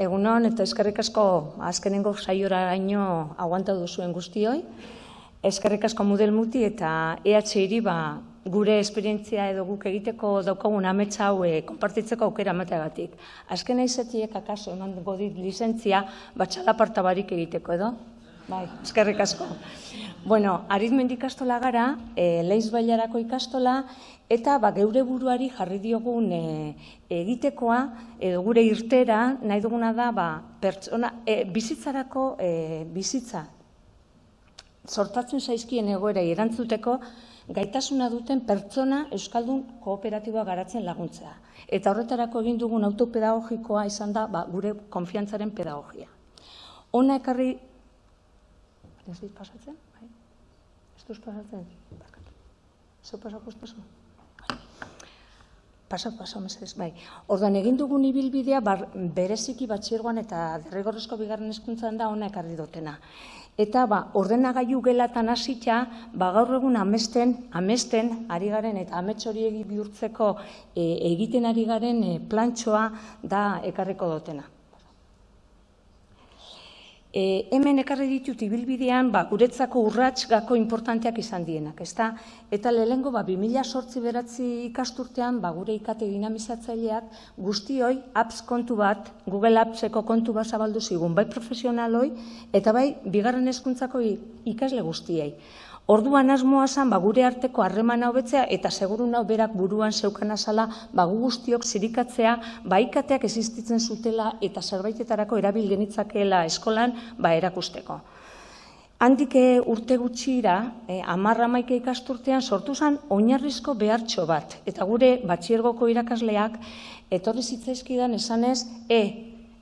Egunon eta eskerrik asko azkenengo saioraino aguanta duzuen guztioi. Eskerrik asko Mudel Muti eta EH ba, gure esperientzia edo guk egiteko daukagun ametsa hau eh, konpartitzeko aukera emateagatik. Azken aizetiek akaso eman godit lizentzia batxala barik egiteko edo? Bai, eskerrik asko. Bueno, aritmendi ikastola gara, e, leiz bailarako ikastola, eta ba, geure buruari jarri diogun e, egitekoa, edo gure irtera, nahi duguna da, ba, pertsona, e, bizitzarako e, bizitza, sortatzen zaizkien egoera erantzuteko, gaitasuna duten pertsona Euskaldun kooperatiboa garatzen laguntzea. Eta horretarako egin dugun autopedagogikoa izan da ba, gure konfiantzaren pedagogia. Ona ekarri... Ez dit pasatzen? Pasatzen? Barkatu. Zeu pasako ez Pasa, pasa, mesedez, bai. Ordan egin dugun ibilbidea bar, bereziki batxirgoan eta derrigorrezko bigarren eskuntzan da ona ekarri dutena. Eta ba, ordenagailu gelatan hasita, ba, gaur egun amesten, amesten ari garen eta amets hori bihurtzeko e, egiten ari garen e, plantxoa da ekarriko dutena. E, hemen ekarri ditut ibilbidean, ba, guretzako urrats gako importanteak izan dienak, ezta? Eta lehengo ba, 2008 beratzi ikasturtean, ba, gure ikate dinamizatzaileak, guztioi apps kontu bat, Google Appseko kontu bat zabaldu zigun, bai profesionaloi, eta bai, bigarren eskuntzako ikasle guztiei. Orduan asmoa zan, ba, gure arteko harreman hobetzea eta seguru nau berak buruan zeukan azala, ba, gu guztiok zirikatzea, ba, ikateak existitzen zutela eta zerbaitetarako erabil genitzakeela eskolan, ba, erakusteko. Handik eh, urte gutxira, eh, amarra maike ikasturtean, sortu zen oinarrizko behartxo bat. Eta gure batxiergoko irakasleak, etorri zitzaizkidan esanez, e,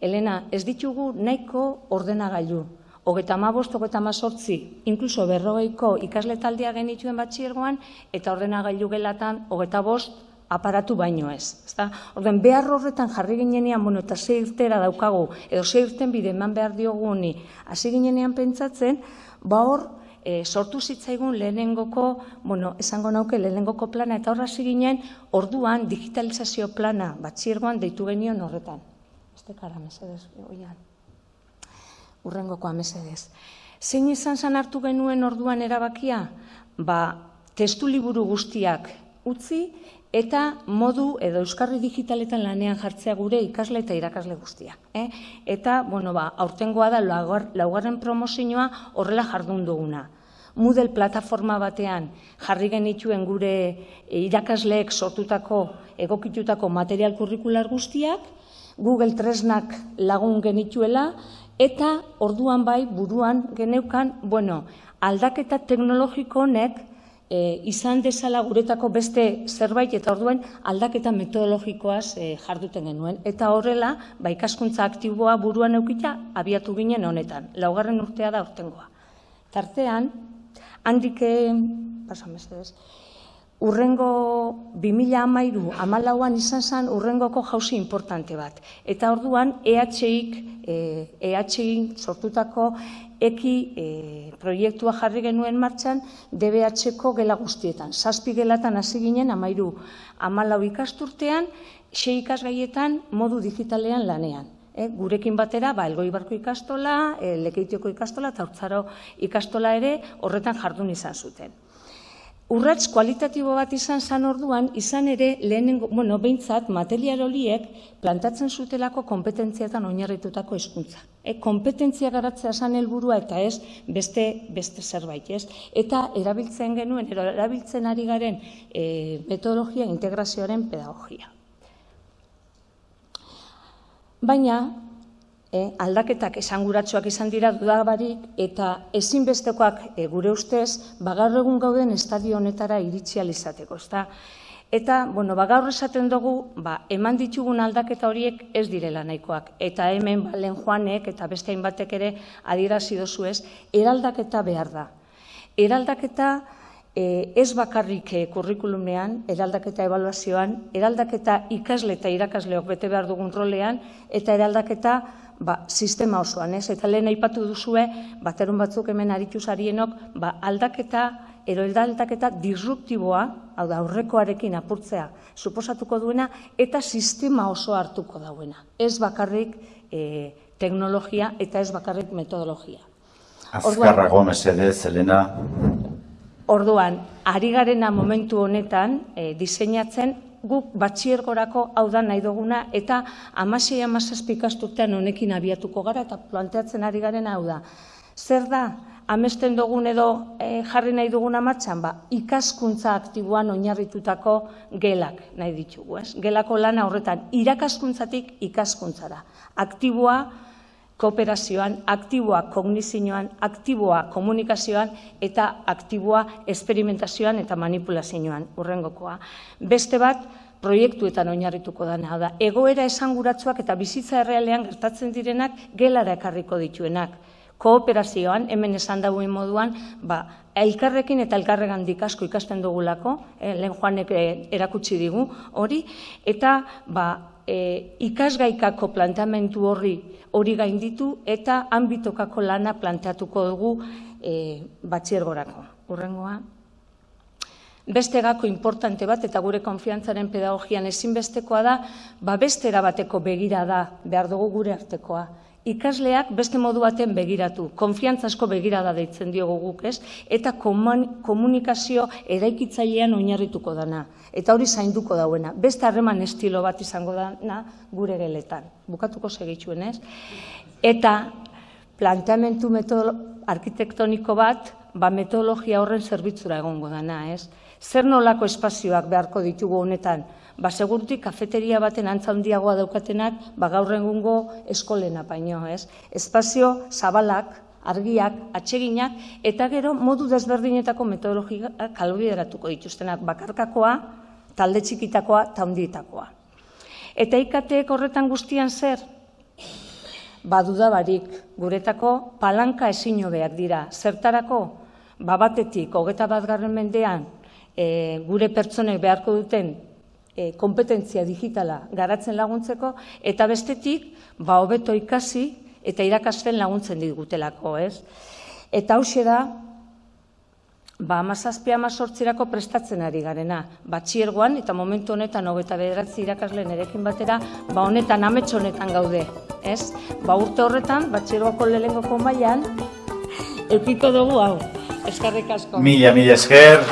Elena, ez ditugu nahiko ordenagailu hogeta amabost, hogeta amazortzi, inkluso berrogeiko ikasle taldea genituen batxiergoan, eta ordenagailu gelatan hogeta bost aparatu baino ez. Ezta? Orden, behar horretan jarri ginenean, bueno, eta ze irtera daukagu, edo ze irten bide eman behar dioguni, hasi ginenean pentsatzen, ba hor, e, sortu zitzaigun lehenengoko, bueno, esango nauke lehenengoko plana, eta horra ginen, orduan digitalizazio plana batxiergoan deitu genion horretan. Este kara, mesedez, oian urrengoko amesedez. Zein izan zan hartu genuen orduan erabakia? Ba, testu liburu guztiak utzi eta modu edo euskarri digitaletan lanean jartzea gure ikasle eta irakasle guztia. Eh? Eta, bueno, ba, aurtengoa da laugarren promozioa horrela jardun duguna. Moodle plataforma batean jarri genituen gure irakasleek sortutako egokitutako material kurrikular guztiak, Google Tresnak lagun genituela, Eta orduan bai buruan geneukan, bueno, aldaketa teknologiko honek e, izan dezala guretako beste zerbait eta orduen aldaketa metodologikoaz e, jarduten genuen. Eta horrela, ba, ikaskuntza aktiboa buruan eukita abiatu ginen honetan. Laugarren urtea da urtengoa. Tartean, handik, pasamez ez, urrengo 2000 amairu amalauan izan zen urrengoko jauzi importante bat. Eta orduan EHIk, EHIk e sortutako eki e, proiektua jarri genuen martxan DBH-ko gela guztietan. Zazpi gelatan hasi ginen amairu amalau ikasturtean, sei ikasgaietan modu digitalean lanean. E, gurekin batera, ba, elgoi barko ikastola, e, lekeitioko ikastola eta urtzaro ikastola ere horretan jardun izan zuten. Urrats kualitatibo bat izan zan orduan, izan ere lehenengo, bueno, behintzat, material horiek plantatzen zutelako kompetentziatan oinarritutako hizkuntza. E, kompetentzia garatzea zan helburua eta ez beste, beste zerbait, ez? Eta erabiltzen genuen, erabiltzen ari garen e, metodologia integrazioaren pedagogia. Baina, e, aldaketak esanguratsuak izan dira dudabarik eta ezinbestekoak e, gure ustez bagar egun gauden estadio honetara iritsi alizateko, ezta? Eta, bueno, ba, gaur esaten dugu, ba, eman ditugun aldaketa horiek ez direla nahikoak. Eta hemen, balen joanek eta beste hainbatek ere adirazi dozu ez, eraldaketa behar da. Eraldaketa ez bakarrik e, kurrikulumean, eraldaketa evaluazioan, eraldaketa ikasle eta irakasleok bete behar dugun rolean, eta eraldaketa ba, sistema osoan, ez? Eta lehen aipatu duzue, baterun batzuk hemen aritu zarienok, ba, aldaketa eroldaketa disruptiboa, hau da, aurrekoarekin apurtzea, suposatuko duena, eta sistema oso hartuko dauena. Ez bakarrik e, teknologia eta ez bakarrik metodologia. Azkarrago mesedez, Elena. Orduan, ari garena momentu honetan e, diseinatzen guk batxiergorako hau da nahi duguna eta amasei amazazpi ikasturtean honekin abiatuko gara eta planteatzen ari garen hau da. Zer da, amesten dugun edo eh, jarri nahi duguna martxan, ba, ikaskuntza aktiboan oinarritutako gelak nahi ditugu, ez? Gelako lana horretan, irakaskuntzatik ikaskuntzara. Aktiboa, kooperazioan, aktiboa kognizioan, aktiboa komunikazioan eta aktiboa esperimentazioan eta manipulazioan urrengokoa. Beste bat, proiektuetan oinarrituko dana da. Egoera esanguratsuak eta bizitza errealean gertatzen direnak gelara ekarriko dituenak. Kooperazioan, hemen esan dauen moduan, ba, elkarrekin eta elkarregandik asko ikasten dugulako, eh, lehen joanek eh, erakutsi digu hori, eta ba, e, ikasgaikako planteamentu horri hori gainditu eta ambitokako lana planteatuko dugu e, batxiergorako. Urrengoa. Beste gako importante bat eta gure konfiantzaren pedagogian ezinbestekoa da, ba beste erabateko begira da behar dugu gure artekoa ikasleak beste modu baten begiratu, konfiantzasko begirada deitzen diogu guk, ez? Eta komunikazio eraikitzailean oinarrituko dana. Eta hori zainduko dauena. Beste harreman estilo bat izango dana gure geletan. Bukatuko segitxuen, ez? Eta planteamentu metodolo arkitektoniko bat, ba metodologia horren zerbitzura egongo dana, ez? Zer nolako espazioak beharko ditugu honetan? ba segurutik kafeteria baten antza handiagoa daukatenak ba gaur egungo eskolena baino, ez? Espazio zabalak, argiak, atseginak eta gero modu desberdinetako metodologia kalbideratuko dituztenak bakarkakoa, talde txikitakoa ta handietakoa. Eta ikateek horretan guztian zer? Baduda barik, guretako palanka ezin hobeak dira. Zertarako? Ba batetik, hogeta bat garren mendean, e, gure pertsonek beharko duten e, kompetentzia digitala garatzen laguntzeko, eta bestetik, ba, hobeto ikasi eta irakasten laguntzen digutelako, ez? Eta hau da, ba, amazazpia amazortzirako prestatzen ari garena. Batxiergoan, eta momentu honetan, hogeta bederatzi irakasleen erekin batera, ba, honetan, amets honetan gaude, ez? Ba, urte horretan, batxiergoako lelengoko mailan, eukiko dugu hau. Eskarrik asko. Mila, mila esker.